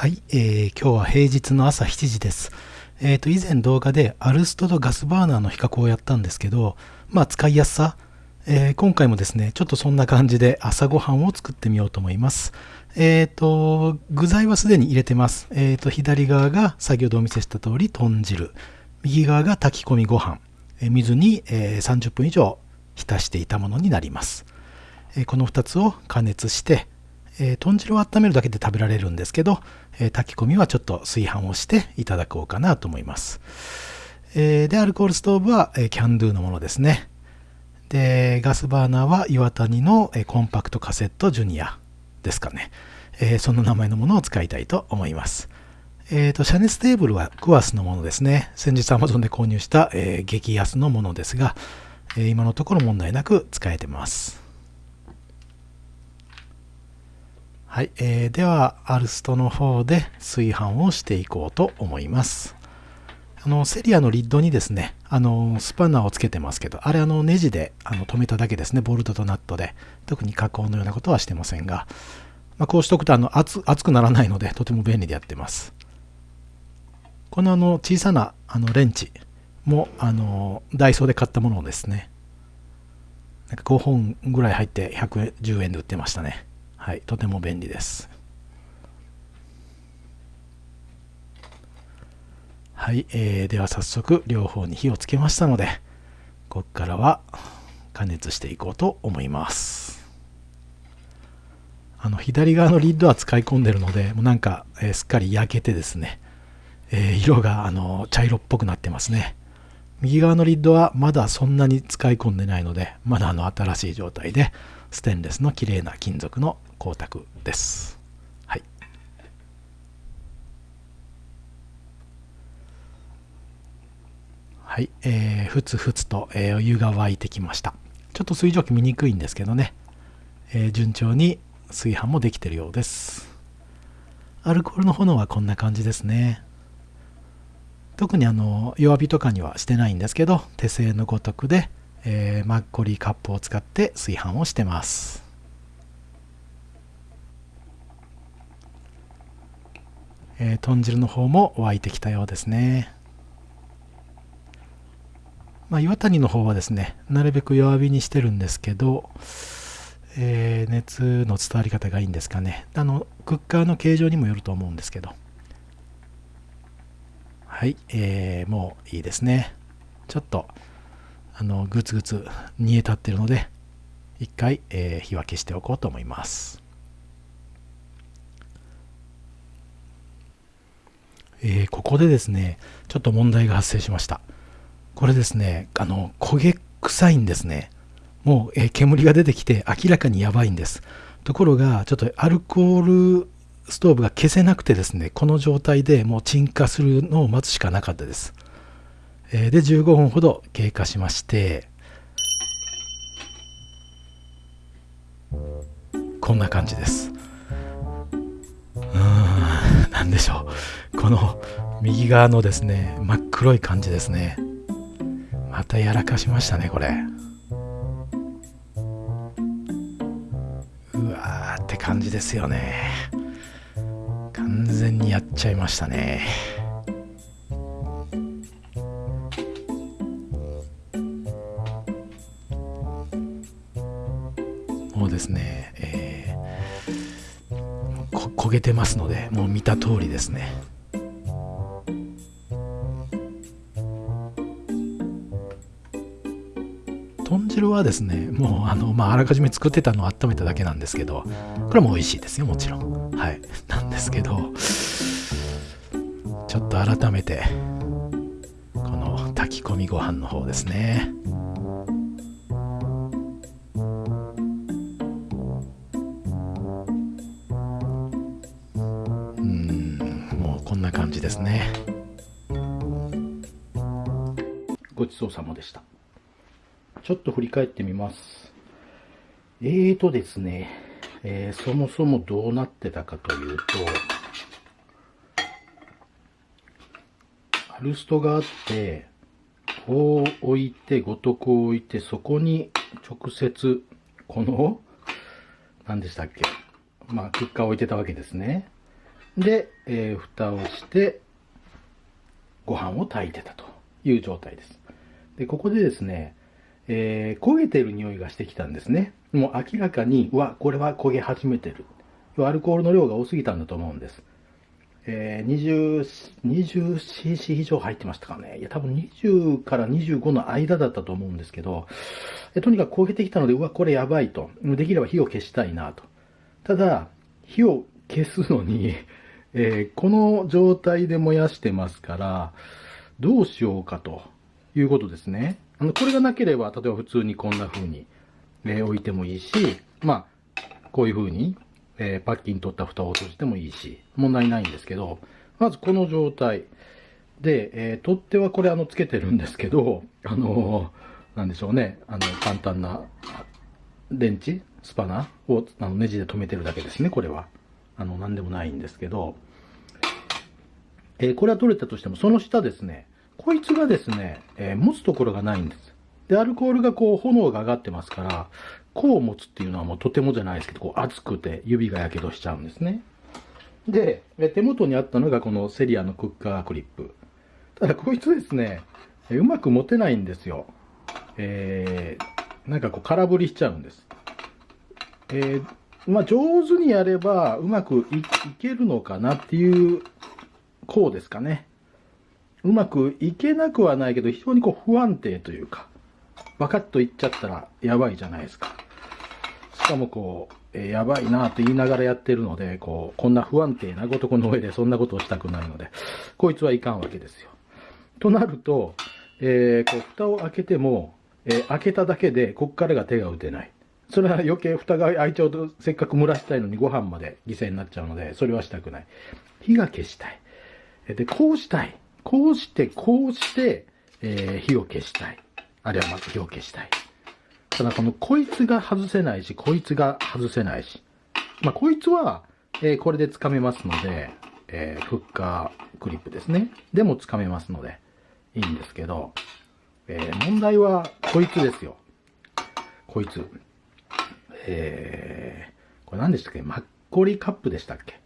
はい、えー、今日は平日の朝7時です。えっ、ー、と、以前動画でアルストとガスバーナーの比較をやったんですけど、まあ使いやすさ、えー、今回もですね、ちょっとそんな感じで朝ごはんを作ってみようと思います。えっ、ー、と、具材はすでに入れてます。えっ、と、左側が先ほどお見せした通り豚汁、右側が炊き込みご飯、え水に、え30分以上浸していたものになります。えこの2つを加熱して、えー、豚汁を温めるだけで食べられるんですけど、えー、炊き込みはちょっと炊飯をしていただこうかなと思います。えー、で、アルコールストーブは、えー、キャンドゥのものですね。で、ガスバーナーは岩谷の、えー、コンパクトカセットジュニアですかね。えー、その名前のものを使いたいと思います。えっ、ー、と、遮熱テーブルはクワスのものですね。先日 Amazon で購入した、えー、激安のものですが、え、今のところ問題なく使えてます。はい、えー、では、アルストの方で炊飯をしていこうと思います。あの、セリアのリッドにですね、あの、スパナーをつけてますけど、あれあの、ネジであの止めただけですね、ボルトとナットで。特に加工のようなことはしてませんが、まあ、こうしておくとあの熱熱くならないので、とても便利でやってます。このあの、小さなあのレンチも、あの、ダイソーで買ったものですね。なんか5本ぐらい入って110円で売ってましたね。はい、とても便利です。はい、えー、では早速両方に火をつけましたので、ここからは加熱していこうと思います。あの左側のリッドは使い込んでるので、もうなんか、えー、すっかり焼けてですね、えー、色があの茶色っぽくなってますね。右側のリッドはまだそんなに使い込んでないので、まだあの新しい状態で、ステンレスの綺麗な金属の光沢です。はい。はい、えー、ふつふつと、えー、お湯が沸いてきました。ちょっと水蒸気見にくいんですけどね、えー、順調に炊飯もできてるようです。アルコールの炎はこんな感じですね。特にあの弱火とかにはしてないんですけど、手製のごとくで、えー、マッコリーカップを使って炊飯をしてます。えー、豚汁の方も沸いてきたようですね。まあ、岩谷の方はですね、なるべく弱火にしてるんですけど、えー、熱の伝わり方がいいんですかね。あの、クッカーの形状にもよると思うんですけど。はい、えー、もういいですね。ちょっと、あの、グツグツ煮え立ってるので、一回、えー、火分けしておこうと思います。えー、ここでですね、ちょっと問題が発生しました。これですね、あの、焦げ臭いんですね。もう、えー、煙が出てきて明らかにやばいんです。ところが、ちょっとアルコールストーブが消せなくてですね、この状態でもう鎮火するのを待つしかなかったです。えー、で、15分ほど経過しまして、こんな感じです。でしょう。この右側のですね、真っ黒い感じですね。またやらかしましたね、これ。うわーって感じですよね。完全にやっちゃいましたね。もうですね、焦げてますので、もう見た通りですね。豚汁はですね、もうあの、まあ、あらかじめ作ってたのを温めただけなんですけど、これも美味しいですよ、もちろん。はい。なんですけど、ちょっと改めて、この炊き込みご飯の方ですね。ね。ごちそうさまでした。ちょっと振り返ってみます。えーとですね、えー、そもそもどうなってたかというとアルストがあってこう置いてごとく置いてそこに直接この何でしたっけまあクッカーを置いてたわけですね。で、えー、蓋をしてご飯を炊いてたという状態です。で、ここでですね、えー、焦げてる匂いがしてきたんですね。もう明らかに、うわ、これは焦げ始めてる。アルコールの量が多すぎたんだと思うんです。えー、20、20cc 以上入ってましたかね。いや、多分20から25の間だったと思うんですけど、えとにかく焦げてきたので、うわ、これやばいと。できれば火を消したいなと。ただ、火を消すのに、えー、この状態で燃やしてますから、どうしようかということですね。あの、これがなければ、例えば普通にこんな風に、えー、置いてもいいし、まあ、こういう風にえー、パッキン取った蓋を閉じてもいいし、問題ないんですけど、まずこの状態で、えー、取っ手はこれあの、つけてるんですけど、あのー、なんでしょうね、あの、簡単な電池スパナをあのネジで留めてるだけですね、これは。あの、なんでもないんですけど、えー、これは取れたとしても、その下ですね、こいつがですね、えー、持つところがないんです。で、アルコールがこう、炎が上がってますから、こう持つっていうのはもうとてもじゃないですけど、こう熱くて指が火傷しちゃうんですね。で、手元にあったのがこのセリアのクッカークリップ。ただこいつですね、うまく持てないんですよ。えー、なんかこう空振りしちゃうんです。えー、まあ上手にやればうまくいけるのかなっていう、こうですかね。うまくいけなくはないけど、非常にこう不安定というか、バカッといっちゃったらやばいじゃないですか。しかもこう、えー、やばいなと言いながらやってるので、こう、こんな不安定なごとこの上でそんなことをしたくないので、こいつはいかんわけですよ。となると、えー、こう、蓋を開けても、えー、開けただけで、こっからが手が打てない。それは余計蓋が開いちゃうと、せっかく蒸らしたいのにご飯まで犠牲になっちゃうので、それはしたくない。火が消したい。で、こうしたい。こうして、こうして、えー、火を消したい。あるいはまず火を消したい。ただこのこいつが外せないし、こいつが外せないし。まあ、こいつは、えー、これで掴めますので、えー、フッカークリップですね。でも掴めますので、いいんですけど、えー、問題はこいつですよ。こいつ。えー、これ何でしたっけ？マッコリカップでしたっけ？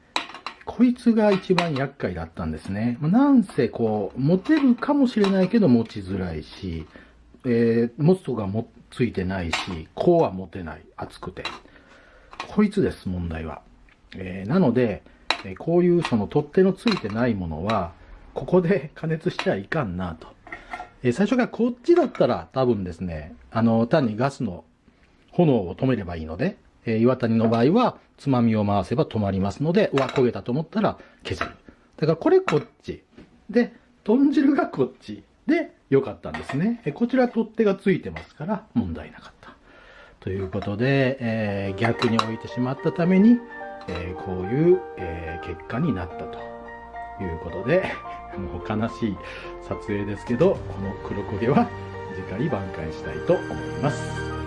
こいつが一番厄介だったんですね。なんせこう、持てるかもしれないけど持ちづらいし、えー、持つとかもついてないし、こうは持てない。熱くて。こいつです、問題は。えー、なので、えこういうその取っ手のついてないものは、ここで 加熱しちゃいかんなと。えー、最初からこっちだったら多分ですね、あの、単にガスの炎を止めればいいので、えー、岩谷の場合は、つまみを回せば止まりますので、うわ、焦げたと思ったら削る。だからこれこっち。で、豚汁がこっち。で、良かったんですね。えこちら取っ手がついてますから問題なかった。ということで、えー、逆に置いてしまったために、えー、こういう、えー、結果になったということで、もう悲しい撮影ですけど、この黒焦げは次回挽回したいと思います。